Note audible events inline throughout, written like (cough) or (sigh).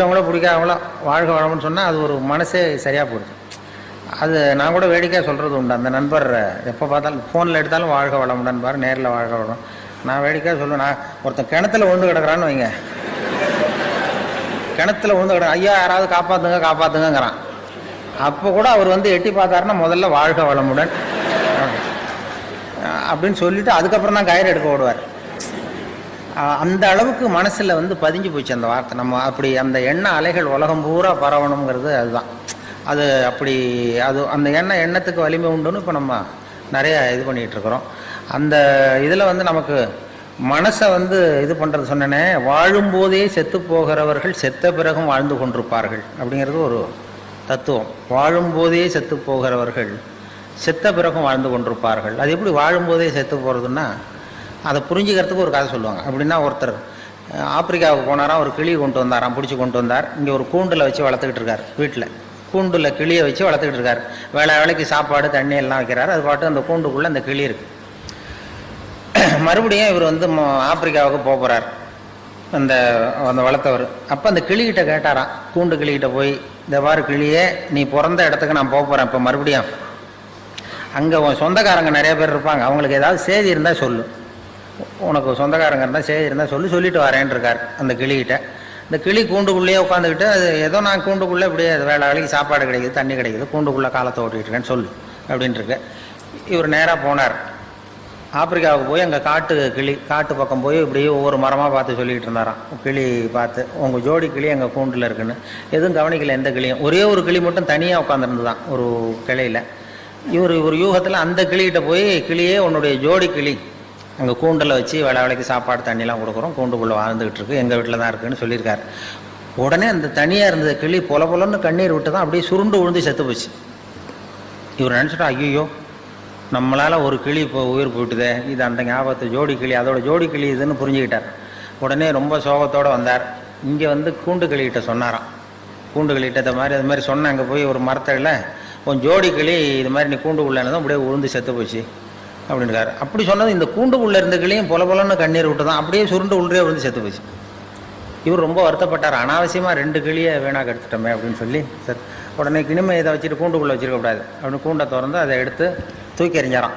பிடிச்சவங்களோ பிடிக்காதவங்களோ வாழ்க வளம்னு சொன்னால் அது ஒரு மனசே சரியாக போயிடுச்சு அது நான் கூட வேடிக்கையாக சொல்கிறது உண்டு. அந்த நண்பர் எப்போ பார்த்தாலும் ஃபோனில் எடுத்தாலும் வாழ்க வளமுடன் பாரு நேரில் வாழ்க வளம். நான் வேடிக்கையாக சொல்லுவேன். நான் ஒருத்தன் கிணத்துல விழுந்து கிடக்குறான்னு வைங்க. கிணத்துல விழுந்து கிடக்கு ஐயா யாராவது காப்பாற்றுங்க காப்பாற்றுங்கங்கிறான் அப்போ கூட அவர் வந்து எட்டி பார்த்தாருன்னா முதல்ல வாழ்க வளமுடன். அப்படின்னு சொல்லிட்டு அதுக்கப்புறம் தான் கயிறு எடுக்க ஓடுவார். அந்த அளவுக்கு மனசில் வந்து பதிஞ்சு போச்சு அந்த வார்த்தை. நம்ம அப்படி அந்த எண்ண அலைகள் உலகம் பூரா பரவணுங்கிறது அதுதான். அது அப்படி அது அந்த எண்ணெய் எண்ணத்துக்கு வலிமை உண்டுன்னு இப்போ நம்ம நிறையா இது பண்ணிகிட்ருக்குறோம் அந்த இதில் வந்து நமக்கு மனசை வந்து இது பண்ணுறது சொன்னேனே வாழும்போதே செத்து போகிறவர்கள் செத்த பிறகும் வாழ்ந்து கொண்டிருப்பார்கள் அப்படிங்கிறது ஒரு தத்துவம். வாழும்போதே செத்து போகிறவர்கள் செத்த பிறகும் வாழ்ந்து கொண்டிருப்பார்கள். அது எப்படி வாழும்போதே செத்து போகிறதுன்னா அதை புரிஞ்சுக்கிறதுக்கு ஒரு கதை சொல்லுவாங்க. அப்படின்னா ஒருத்தர் ஆப்பிரிக்காவுக்கு போனாராம் ஒரு கிளி கொண்டு வந்தாராம் பிடிச்சி கொண்டு வந்தார். இங்கே ஒரு கூண்டில் வச்சு வளர்த்துக்கிட்டு இருக்கார் வீட்டில் கூண்டில் கிளியை வச்சு வளர்த்துக்கிட்டு இருக்கார். வேலை வேலைக்கு சாப்பாடு தண்ணி எல்லாம் வைக்கிறார். அது பாட்டு அந்த கூண்டுக்குள்ளே அந்த கிளி இருக்குது (clears throat) மறுபடியும் இவர் வந்து ஆப்பிரிக்காவுக்கு போக போகிறார் அந்த அந்த வளர்த்தவர். அப்போ அந்த கிளிகிட்ட கேட்டாராம். கூண்டு கிளிகிட்ட போய் இந்த மாதிரி கிளியே நீ பிறந்த இடத்துக்கு நான் போக போகிறேன் இப்போ மறுபடியும். அங்கே உன் சொந்தக்காரங்க நிறைய பேர் இருப்பாங்க. அவங்களுக்கு ஏதாவது செய்தி இருந்தால் சொல்லு. உனக்கு சொந்தக்காரங்க இருந்தால் சரி இருந்தால் சொல்லி சொல்லிட்டு வரேன் இருக்கார் அந்த கிளிகிட்ட. இந்த கிளி கூண்டுக்குள்ளேயே உட்காந்துக்கிட்டு அது ஏதோ நான் கூண்டுக்குள்ளே இப்படியே அது வேலை வேலைக்கு சாப்பாடு கிடைக்குது தண்ணி கிடைக்குது கூண்டுக்குள்ளே காலத்தை ஓட்டிகிட்டு இருக்கேன்னு சொல்லு அப்படின்ட்டுருக்கு. இவர் நேராக போனார். ஆப்பிரிக்காவுக்கு போய் அங்கே காட்டு கிளி காட்டு பக்கம் போய் இப்படியே ஒவ்வொரு மரமாக பார்த்து சொல்லிக்கிட்டு இருந்தாராம். கிளி பார்த்து உங்கள் ஜோடி கிளி எங்கள் கூண்டில் இருக்குன்னு. எதுவும் கவனிக்கல எந்த கிளியும். ஒரே ஒரு கிளி மட்டும் தனியாக உட்காந்துருந்துதான் ஒரு கிளையில். இவர் இவர் யூகத்தில் அந்த கிளிகிட்ட போய் கிளியே உன்னுடைய ஜோடி கிளி. அங்கே கூண்டில் வச்சு வேலை வேலைக்கு சாப்பாடு தண்ணிலாம் கொடுக்குறோம். கூண்டுக்குள்ளே வாழ்ந்துக்கிட்டு இருக்கு எங்கள் வீட்டில் தான் இருக்குன்னு சொல்லியிருக்காரு. உடனே அந்த தனியாக இருந்த கிளி பொல பொலன்னு கண்ணீர் விட்டு தான் அப்படியே சுருண்டு விழுந்து செத்து போச்சு. இவர் நினச்சிட்டா ஐயோ நம்மளால் ஒரு கிளி இப்போ உயிர் போயிட்டுதே. இது அந்த ஞாபகத்து ஜோடி கிளி அதோட ஜோடி கிளி இதுன்னு புரிஞ்சுக்கிட்டார். உடனே ரொம்ப சோகத்தோடு வந்தார். இங்கே வந்து கூண்டு கிளிகிட்ட சொன்னாராம். கூண்டு கிளிகிட்ட இந்த மாதிரி அது மாதிரி சொன்னேன் அங்கே போய் ஒரு மரத்தடியில் உன் ஜோடி கிளி இது மாதிரி நீ கூண்டுக்குள்ளே அப்படியே உழுந்து செத்து போச்சு. அப்படின்றாரு அப்படி சொன்னது இந்த கூண்டுக்குள்ளே இருந்த கிளியும் பொல பொலன்னு கண்ணீர் விட்டு தான் அப்படியே சுருண்டு உள்ளே வந்து செத்து போச்சு. இவர் ரொம்ப வருத்தப்பட்டார். அனாவசியமாக ரெண்டு கிளியை வீணாக எடுத்துட்டோமே அப்படின்னு சொல்லி சத் உடனே கிணிமை இதை வச்சுட்டு கூண்டுக்குள்ளே வச்சிருக்கக்கூடாது. அப்படின்னு கூண்டை திறந்து அதை எடுத்து தூக்கி எறிஞ்சாராம்.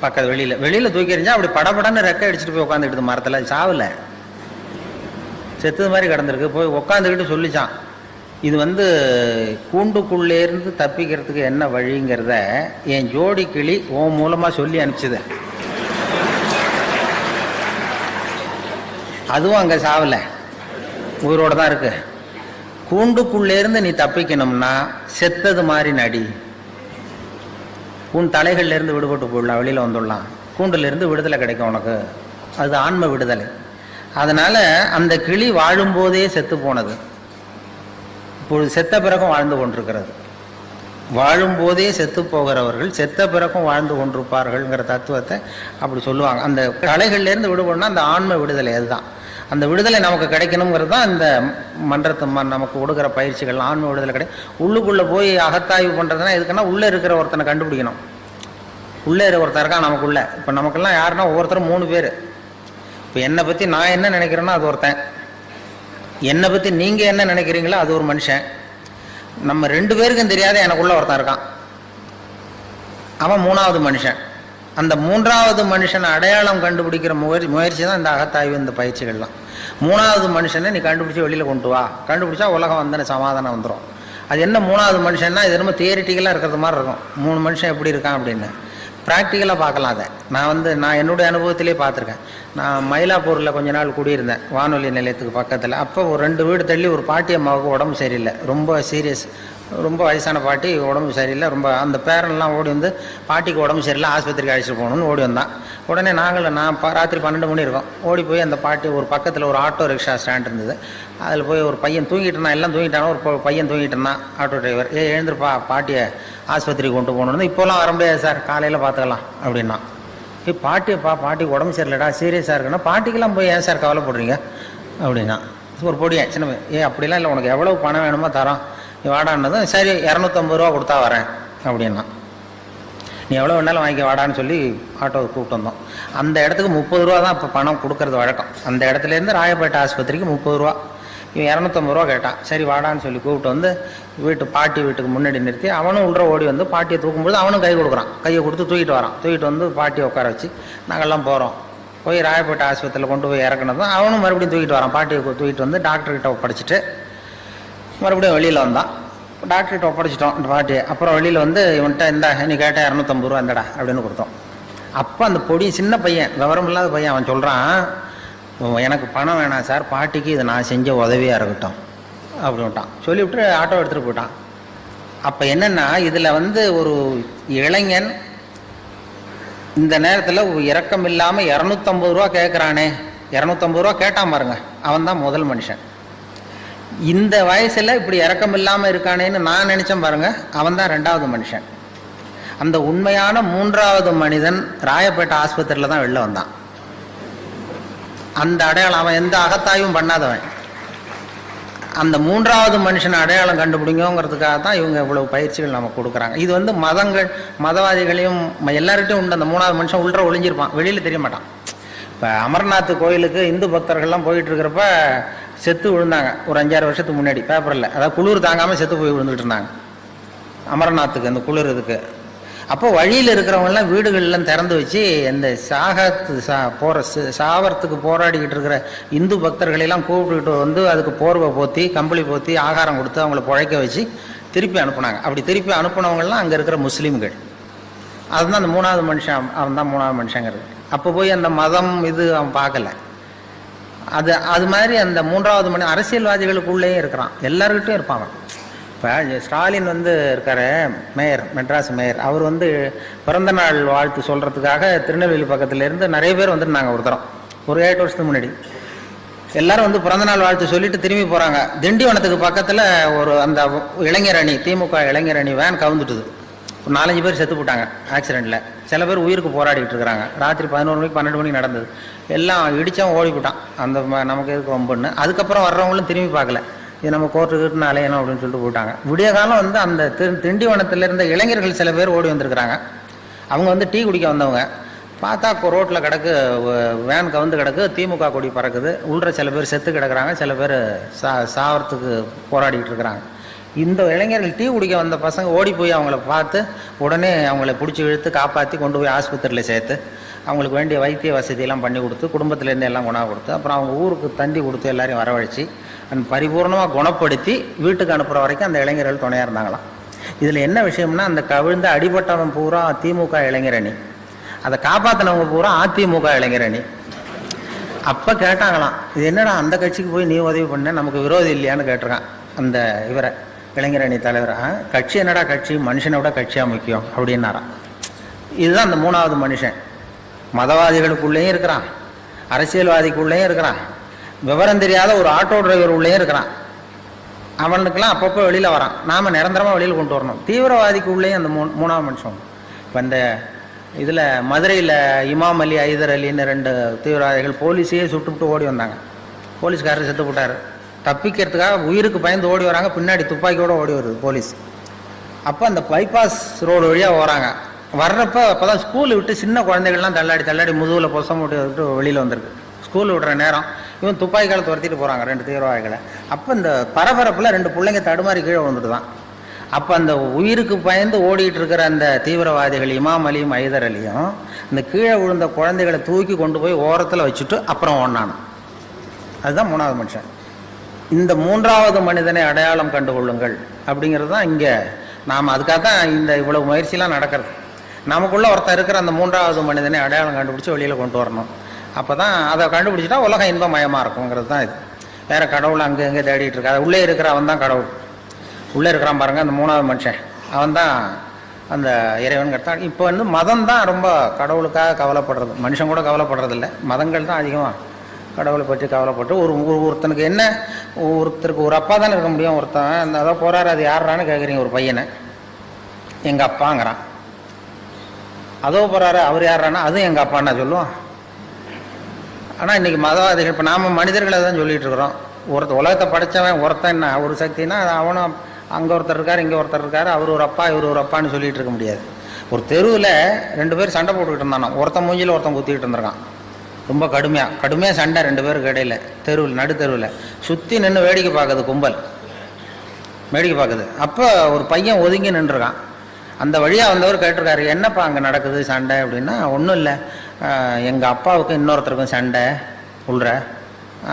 பக்கத்து வெளியில். வெளியில் தூக்கி எறிஞ்சா அப்படி படபடன்னு ரெக்கை அடிச்சுட்டு போய் உட்காந்துக்கிட்டு மரத்தில் சாவில். செத்தது மாதிரி கிடந்திருக்கு. போய் உட்காந்துக்கிட்டு சொல்லிச்சான். இது வந்து கூண்டுக்குள்ளேருந்து தப்பிக்கிறதுக்கு என்ன வழிங்கிறத என் ஜோடி கிளி உன் மூலமாக சொல்லி அனுப்பிச்சது. அதுவும் அங்கே சாவலை. உயிரோடு தான் இருக்கு. கூண்டுக்குள்ளேருந்து நீ தப்பிக்கணும்னா செத்தது மாதிரி நடி. உன் தலைகள்லேருந்து விடுபட்டு போயிடலாம் வெளியில் வந்துடலாம். கூண்டுலேருந்து விடுதலை கிடைக்கும் உனக்கு. அது ஆன்ம விடுதலை. அதனால் அந்த கிளி வாழும்போதே செத்து போனது. இப்பொழுது செத்த பிறகும் வாழ்ந்து கொண்டிருக்கிறது. வாழும்போதே செத்து போகிறவர்கள் செத்த பிறக்கும் வாழ்ந்து கொண்டிருப்பார்கள்ங்கிற தத்துவத்தை அப்படி சொல்லுவாங்க. அந்த கலைகள்லேருந்து விடுபடணும்னா அந்த ஆன்ம விடுதலை அதுதான். அந்த விடுதலை நமக்கு கிடைக்கணுங்கிறது தான் இந்த மன்றத்தை நமக்கு கொடுக்குற பயிற்சிகள் ஆன்ம விடுதலை கிடையாது உள்ளுக்குள்ளே போய் அகத்தாய்வு பண்ணுறதுனா எதுக்குன்னா உள்ளே இருக்கிற ஒருத்தனை கண்டுபிடிக்கணும். உள்ளே இருக்கிற ஒருத்தர் இருக்கான் நமக்குள்ளே. இப்போ நமக்கெல்லாம் யாருன்னா ஒவ்வொருத்தரும் மூணு பேர். இப்போ என்னை பற்றி நான் என்ன நினைக்கிறேனோ அது ஒருத்தன். என்னை பற்றி நீங்கள் என்ன நினைக்கிறீங்களோ அது ஒரு மனுஷன். நம்ம ரெண்டு பேருக்கும் தெரியாத எனக்குள்ளே ஒருத்தன் இருக்கான். அவன் மூணாவது மனுஷன். அந்த மூன்றாவது மனுஷனை அடையாளம் கண்டுபிடிக்கிற முயற்சி முயற்சி தான் இந்த அகத்தாய்வு இந்த பயிற்சிகள்லாம். மூணாவது மனுஷனை நீ கண்டுபிடிச்சி வெளியில் கொண்டு வா. கண்டுபிடிச்சா உலகம் வந்து சமாதானம் வந்துடும் அது என்ன மூணாவது மனுஷன்னா இது ரொம்ப தியரிட்டிக்கலாக இருக்கிறது மாதிரி இருக்கும். மூணு மனுஷன் எப்படி இருக்கான் அப்படின்னு. ப்ராக்டிக்கலாக பார்க்கலாம் அதை. நான் வந்து நான் என்னுடைய அனுபவத்திலே பார்த்துருக்கேன். நான் மயிலாப்பூரில் கொஞ்ச நாள் குடியிருந்தேன் வானொலி நிலையத்துக்கு பக்கத்தில். அப்போ ஒரு ரெண்டு வீடு தள்ளி ஒரு பாட்டி அம்மாவுக்கு உடம்பு சரியில்லை. ரொம்ப சீரியஸ் ரொம்ப வயசான பாட்டி உடம்பு சரியில்லை. ரொம்ப அந்த பேரன்லாம் ஓடி வந்து பாட்டிக்கு உடம்பு சரியில்லை ஆஸ்பத்திரிக்கு அழைச்சிட்டு போகணும்னு ஓடி வந்தான். உடனே நாங்களும் நான் ராத்திரி பன்னெண்டு மணி இருக்கோம். ஓடி போய் அந்த பாட்டி ஒரு பக்கத்தில் ஒரு ஆட்டோ ரிக்ஷா ஸ்டாண்ட் இருந்தது. அதில் போய் ஒரு பையன் தூங்கிட்டு இருந்தான். எல்லாம் தூங்கிட்டானோ? ஒரு பையன் தூங்கிட்டு இருந்தான். ஆட்டோ டிரைவர் ஏ எழுந்திருப்பா பாட்டியை ஆஸ்பத்திரிக்கு கொண்டு போகணுன்னு இப்போலாம் வர முடியாது சார். காலையில் பார்த்துக்கலாம் அப்படின்னா ஏ பாட்டிப்பா பாட்டிக்கு உடம்பு சரியில்லடா சீரியஸாக இருக்குன்னா பாட்டிக்கெல்லாம் போய் ஏன் சார் கவலைப்படுறீங்க? அப்படின்னா ஒரு பொடியா சின்ன ஏ அப்படிலாம் இல்லை உனக்கு எவ்வளவு பணம் வேணுமோ தரோம். நீ வாடான்னதும் சரி இரநூத்தம்பது ரூபா கொடுத்தா வரேன் அப்படின்னா. நீ எவ்வளோ வேணாலும் வாங்கிக்க வாடான்னு சொல்லி ஆட்டோவை கூப்பிட்டு வந்தோம். அந்த இடத்துக்கு முப்பது ரூபா தான் இப்போ பணம் கொடுக்கறது வழக்கம். அந்த இடத்துலேருந்து ராயப்பேட்டை ஆஸ்பத்திரிக்கு முப்பது ரூபா. இவன் இரநூத்தம்பது ரூபா கேட்டான். சரி வாடான்னு சொல்லி கூப்பிட்டு வந்து வீட்டு பாட்டி வீட்டுக்கு முன்னாடி நிறுத்தி அவனும் உள்ள ஓடி வந்து பாட்டியை தூக்கும்போது அவனும் கை கொடுக்குறான். கையை கொடுத்து தூக்கிட்டு வரான். தூக்கிட்டு வந்து பாட்டியை உட்கார வச்சு நாங்கள்லாம் போகிறோம் போய் ராயப்பேட்டை ஆஸ்பத்திரியில் கொண்டு போய் இறக்குனதும் அவனும் மறுபடியும் தூக்கிட்டு வரான். பாட்டியை தூக்கிட்டு வந்து டாக்டர்கிட்ட ஒப்படைச்சிட்டு மறுபடியும் வெளியில் வந்தான். டாக்டர்கிட்ட ஒப்படைச்சிட்டோம் இந்த பாட்டியை. அப்புறம் வெளியில் வந்து இவன்கிட்ட இந்த நீ கேட்டால் இரநூத்தம்பது ரூபா இந்தடா அப்படின்னு கொடுத்தோம். அப்போ அந்த பொடி சின்ன பையன் விவரம் இல்லாத பையன் அவன் சொல்கிறான் எனக்கு பணம் வேணாம் சார். பாட்டிக்கு இது நான் செஞ்ச உதவியாக இருக்கட்டும். அப்படின்ட்டான் சொல்லிவிட்டு ஆட்டோ எடுத்துகிட்டு போயிட்டான். அப்போ என்னென்னா இதில் வந்து ஒரு இளைஞன் இந்த நேரத்தில் இறக்கம் இல்லாமல் இரநூத்தம்பது ரூபா கேட்குறானே இரநூத்தம்பது ரூபா கேட்டான் பாருங்க அவன் தான் முதல் மனுஷன். இந்த வயசில் இப்படி இறக்கம் இல்லாமல் இருக்கானேன்னு நான் நினச்சேன் பாருங்க அவன் தான் ரெண்டாவது மனுஷன். அந்த உண்மையான மூன்றாவது மனிதன் ராயப்பேட்டை ஆஸ்பத்திரியில் தான் வெளில வந்தான். அந்த அடையாளம் அவன் எந்த அகத்தாயும் பண்ணாதவன். அந்த மூன்றாவது மனுஷனை அடையாளம் கண்டுபிடிங்கிறதுக்காக தான் இவங்க இவ்வளவு பயிற்சிகள் நமக்கு கொடுக்குறாங்க. இது வந்து மதங்கள் மதவாதிகளையும் எல்லார்கிட்டையும் உண்டு. அந்த மூணாவது மனுஷன் உள்ள ஒளிஞ்சிருப்பான். வெளியில் தெரிய மாட்டான். இப்போ அமர்நாத் கோயிலுக்கு இந்து பக்தர்கள்லாம் போயிட்டு இருக்கிறப்ப செத்து விழுந்தாங்க. ஒரு அஞ்சாறு வருஷத்துக்கு முன்னாடி பேப்பரில் அதாவது குளிர் தாங்காமல் செத்து போய் விழுந்துட்டு இருந்தாங்க. அமர்நாத்துக்கு அந்த குளிர் இதுக்கு. அப்போ வழியில் இருக்கிறவங்கலாம் வீடுகள்லாம் திறந்து வச்சு இந்த சாகத்து சா போகிற சாவரத்துக்கு போராடிக்கிட்டு இருக்கிற இந்து பக்தர்களெல்லாம் கூப்பிட்டுக்கிட்டு வந்து அதுக்கு போர்வை போத்தி கம்பளி போத்தி ஆகாரம் கொடுத்து அவங்கள பிழைக்க வச்சு திருப்பி அனுப்புனாங்க. அப்படி திருப்பி அனுப்புனவங்கலாம் அங்கே இருக்கிற முஸ்லீம்கள். அதுதான் அந்த மூணாவது மனுஷன் அவன் தான் மூணாவது மனுஷங்கிறது. அப்போ போய் அந்த மதம் இது அவன் பார்க்கல. அது அது மாதிரி அந்த மூன்றாவது மணி அரசியல்வாதிகளுக்குள்ளேயும் இருக்கிறான். எல்லாருக்கிட்டையும் இருப்பான் அவன். இப்போ ஸ்டாலின் வந்து இருக்கார் மேயர் மெட்ராஸ் மேயர். அவர் வந்து பிறந்த நாள் வாழ்த்து சொல்கிறதுக்காக திருநெல்வேலி பக்கத்துலேருந்து நிறைய பேர் வந்துருந்தாங்க ஒரு தரம். ஒரு ஏழு வருஷத்துக்கு முன்னாடி. எல்லாரும் வந்து பிறந்த நாள் வாழ்த்து சொல்லிட்டு திரும்பி போகிறாங்க திண்டிவனத்துக்கு பக்கத்தில் ஒரு அந்த இளைஞர் அணி திமுக இளைஞர் அணி வேன் கவுந்துட்டுது. ஒரு நாலஞ்சு பேர் செத்து போட்டாங்க ஆக்சிடெண்ட்டில் சில பேர் உயிருக்கு போராடிட்டு இருக்கிறாங்க. ராத்திரி பதினோரு மணிக்கு பன்னெண்டு மணிக்கு நடந்தது. எல்லாம் இடிச்சவன் ஓடி போட்டான் அந்த ம- நமக்கு எதுக்கு ரொம்பன்னு அதுக்கப்புறம் வர்றவங்களும் திரும்பி பார்க்கல. இது நம்ம கோர்ட்டுக்கிட்டு அலையணும் அப்படின்னு சொல்லிட்டு போயிட்டாங்க. விடிய காலம் வந்து அந்த திண்டிவனத்தில் இருந்த இளைஞர்கள் சில பேர் ஓடி வந்திருக்கிறாங்க. அவங்க வந்து டீ குடிக்க வந்தவங்க. பார்த்தா ரோட்டில் கிடக்கு வேன் கவுந்து கிடக்கு திமுக கொடி பறக்குது. உள்ள சில பேர் செத்து கிடக்குறாங்க. சில பேர் சா சாவரத்துக்கு போராடிக்கிட்டு இருக்கிறாங்க. இந்த இளைஞர்கள் டீ குடிக்க வந்த பசங்க ஓடி போய் அவங்கள பார்த்து உடனே அவங்கள பிடிச்சி இழுத்து காப்பாற்றி கொண்டு போய் ஆஸ்பத்திரியில் சேர்த்து அவங்களுக்கு வேண்டிய வைத்திய வசதியெல்லாம் பண்ணி கொடுத்து குடும்பத்துலேருந்து எல்லாம் குணம் கொடுத்து அப்புறம் அவங்க ஊருக்கு தண்டி கொடுத்து எல்லாரையும் வரவழைச்சி பரிபூர்ணமாக குணப்படுத்தி வீட்டுக்கு அனுப்புகிற வரைக்கும் அந்த இளைஞர்கள் துணையாக இருந்தாங்களாம். இதில் என்ன விஷயம்னா அந்த கவிழ்ந்த அடிபட்டவன் பூரா திமுக இளைஞரணி. அதை காப்பாற்றினவங்க பூரா அதிமுக இளைஞரணி. அப்போ கேட்டாங்களாம் இது என்னடா அந்த கட்சிக்கு போய் நீ உதவி பண்ண நமக்கு விரோதி இல்லையான்னு கேட்டிருக்கான் அந்த இவரை இளைஞரணி தலைவர். "ஆ, கட்சி என்னடா கட்சி? மனுஷனை விட கட்சியாக முக்கியம் அப்படின்னாராம். இதுதான் அந்த மூணாவது மனுஷன். மதவாதிகளுக்குள்ளேயும் இருக்கிறான் அரசியல்வாதிக்குள்ளேயும் இருக்கிறான். விவரம் தெரியாத ஒரு ஆட்டோ டிரைவர் உள்ளேயும் இருக்கிறான். அவனுக்கெல்லாம் அப்பப்போ வெளியில் வரான். நாம் நிரந்தரமாக வெளியில் கொண்டு வரணும். தீவிரவாதிக்கு உள்ளேயும் அந்த மூ மூணாவது மனுஷன். இப்போ இந்த இதில் மதுரையில் இமாம் அலி ஐதர் அலின்னு ரெண்டு தீவிரவாதிகள் போலீஸையே சுட்டுவிட்டு ஓடி வந்தாங்க. போலீஸ்காரர் செத்து போட்டார். தப்பிக்கிறதுக்காக உயிருக்கு பயந்து ஓடி வராங்க. பின்னாடி துப்பாக்கியோடு ஓடி வருது போலீஸ். அப்போ அந்த பைபாஸ் ரோடு வழியாக வராங்க. வர்றப்ப அப்போ தான் ஸ்கூல் விட்டு சின்ன குழந்தைகள்லாம் தள்ளாடி தள்ளாடி முதுகில் பொசம் விட்டு விட்டு வெளியில் வந்திருக்கு. ஸ்கூல் விடுற நேரம் இவன் துப்பாக்கிகளை துரத்திட்டு போகிறாங்க ரெண்டு தீவிரவாதிகளை. அப்போ இந்த பரபரப்பில் ரெண்டு பிள்ளைங்க தடுமாறி கீழே வந்துட்டு தான் அப்போ அந்த உயிருக்கு பயந்து ஓடிட்டு இருக்கிற அந்த தீவிரவாதிகள் இமாம் அலியும் ஐதர் அலியும் இந்த கீழே விழுந்த குழந்தைகளை தூக்கி கொண்டு போய் ஓரத்தில் வச்சுட்டு அப்புறம் ஓடினான் அதுதான் மூணாவது மனுஷன். இந்த மூன்றாவது மனிதனை அடையாளம் கண்டுகொள்ளுங்கள். அப்படிங்கிறது தான் இங்கே நாம் அதுக்காக தான் இந்த இவ்வளவு முயற்சிலாம் நடக்கிறது. நமக்குள்ளே ஒருத்தர் இருக்கிற அந்த மூன்றாவது மனிதனை அடையாளம் கண்டுபிடிச்சி வெளியில் கொண்டு வரணும். அப்போ தான் அதை கண்டுபிடிச்சிட்டா உலகம் இன்பமயமாக இருக்குங்கிறது தான் இது. வேற கடவுள் அங்கே எங்கே தேடிட்டு இருக்கா உள்ளே இருக்கிற அவன் தான் கடவுள். உள்ளே இருக்கிறான் பாருங்க அந்த மூணாவது மனுஷன். அவன் தான் அந்த இறைவன் கிடைத்தான் இப்போ வந்து மதம் தான் ரொம்ப கடவுளுக்காக கவலைப்படுறது. மனுஷன் கூட கவலைப்படுறதில்ல. மதங்கள் தான் அதிகமாக கடவுளை பற்றி கவலைப்பட்டு ஒரு ஒரு ஒருத்தனுக்கு என்ன ஒருத்தருக்கு ஒரு அப்பா தானே இருக்க முடியும் ஒருத்தன் அந்த அதான் போகிறாரு அது யாரான்னு கேட்குறீங்க ஒரு பையனை. எங்கள் அப்பாங்கிறான். அதோ போகிறாரு அவர் யாரானா அதுவும் எங்கள் அப்பான்னா சொல்லுவான். ஆனால் இன்னைக்கு மதவாதிகள் இப்போ நாம் மனிதர்களை தான் சொல்லிட்டு இருக்கிறோம். ஒருத்த உலகத்தை படைச்சவன் ஒருத்தன் என்ன ஒரு சக்தினா அது அவனும் அங்கே ஒருத்தர் இருக்கார் இங்கே ஒருத்தர் இருக்கார் அவர் ஒரு அப்பா இவர் ஒரு அப்பான்னு சொல்லிட்டு இருக்க முடியாது. ஒரு தெருவில் ரெண்டு பேர் சண்டை போட்டுக்கிட்டு இருந்தானோ ஒருத்தன் மூஞ்சியில் ஒருத்தன் குத்திக்கிட்டு இருந்திருக்கான். ரொம்ப கடுமையாக கடுமையாக சண்டை ரெண்டு பேருக்கு இடையில தெருவில் நடு தெருவில். சுற்றி நின்று வேடிக்கை பார்க்குது கும்பல். வேடிக்கை பார்க்குது. அப்போ ஒரு பையன் ஒதுங்கி நின்றுருக்கான். அந்த வழியாக வந்தவர் கேட்டிருக்காரு என்னப்பா அங்கே நடக்குது சண்டை? அப்படின்னா ஒன்றும் இல்லை. எங்கள் அப்பாவுக்கும் இன்னொருத்தருக்கும் சண்டை உள்ற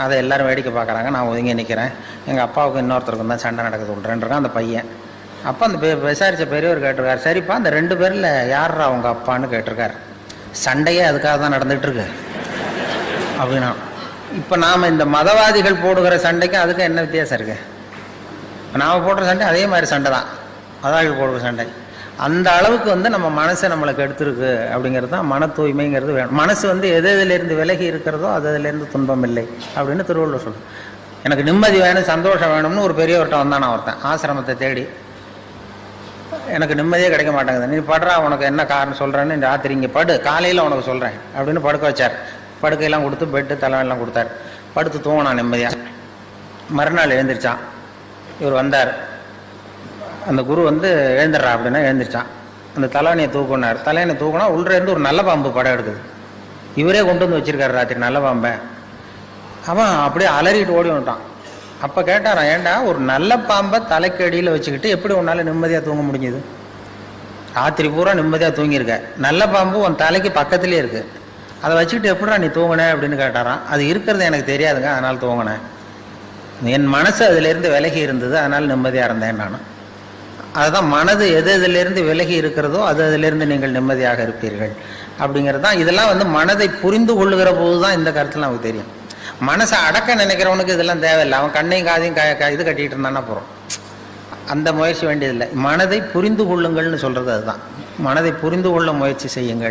அதை எல்லோரும் வேடிக்கை பார்க்குறாங்க. நான் ஒதுங்கி நிற்கிறேன் எங்கள் அப்பாவுக்கும் இன்னொருத்தருக்கும் தான் சண்டை நடக்குது உள்றேன்றான் அந்த பையன். அப்போ அந்த பெ விசாரித்த பெரியவர் கேட்டிருக்காரு. சரிப்பா அந்த ரெண்டு பேரில் யாரா அவங்க அப்பான்னு கேட்டிருக்காரு. சண்டையே அதுக்காக தான் நடந்துகிட்ருக்கு. அப்படின்னா இப்போ நாம் இந்த மதவாதிகள் போடுகிற சண்டைக்கும் அதுக்கும் என்ன வித்தியாசம் இருக்குது நாம் போடுற சண்டை அதே மாதிரி சண்டை தான். மதவாதிகள் போடுகிற சண்டை. அந்த அளவுக்கு வந்து நம்ம மனசை நம்மளுக்கு எடுத்துருக்கு அப்படிங்கிறது தான் மன தூய்மைங்கிறது வேணும். மனசு வந்து எது எதுலேருந்து விலகி இருக்கிறதோ அது அதுலேருந்து துன்பம் இல்லை அப்படின்னு திருவள்ளுவர் சொல்லுது எனக்கு நிம்மதி வேணும் சந்தோஷம் வேணும்னு ஒரு பெரியவர்கிட்ட வந்தானா ஒருத்தன் ஆசிரமத்தை தேடி. எனக்கு நிம்மதியே கிடைக்க மாட்டேங்குது. நீ படுறா உனக்கு என்ன காரணம் சொல்கிறேன்னு ராத்திரி இங்கே படு காலையில் உனக்கு சொல்கிறேன் அப்படின்னு படுக்க வச்சார். படுக்கையெல்லாம் கொடுத்து பெட்டு தலைவெல்லாம் கொடுத்தாரு. படுத்து தூங்கினான் நிம்மதியாக மறுநாள் எழுந்திரிச்சான். இவர் வந்தார். அந்த குரு வந்து எழுந்துடுறா அப்படின்னா எழுந்திரிச்சான். அந்த தலைவனையை தூக்குனார். தலைவனை தூக்குனா உள்ளே இருந்து ஒரு நல்ல பாம்பு படம் எடுக்குது. இவரே கொண்டு வந்து வச்சிருக்காரு ராத்திரி நல்ல பாம்பை. அவன் அப்படியே அலறிட்டு ஓடி வந்துட்டான். அப்போ கேட்டாரான் ஏண்டா ஒரு நல்ல பாம்பை தலைக்கு அடியில் வச்சுக்கிட்டு எப்படி உன்னால் நிம்மதியாக தூங்க முடிஞ்சுது? ராத்திரி பூரா நிம்மதியாக தூங்கியிருக்க. நல்ல பாம்பு உன் தலைக்கு பக்கத்துலேயே இருக்குது அதை வச்சுக்கிட்டு எப்படிடா நீ தூங்கின அப்படின்னு கேட்டாரான் அது இருக்கிறது எனக்கு தெரியாதுங்க அதனால் தூங்கினேன். என் மனசு அதிலிருந்து விலகி இருந்தது அதனால் நிம்மதியாக இருந்தேன் நான் அதுதான் மனது எது எதிலிருந்து விலகி இருக்கிறதோ அது அதிலிருந்து நீங்கள் நிம்மதியாக இருப்பீர்கள். அப்படிங்கிறது தான் இதெல்லாம் வந்து மனதை புரிந்து கொள்ளுகிற போது தான் இந்த கருத்தில் நமக்கு தெரியும். மனசை அடக்க நினைக்கிறவனுக்கு இதெல்லாம் தேவையில்லை. அவன் கண்ணையும் காதையும் க க- இது கட்டிகிட்டு இருந்தானா போகிறோம் அந்த முயற்சி வேண்டியதில்லை. மனதை புரிந்து கொள்ளுங்கள்னு சொல்கிறது அதுதான். மனதை புரிந்து கொள்ள முயற்சி செய்யுங்கள்.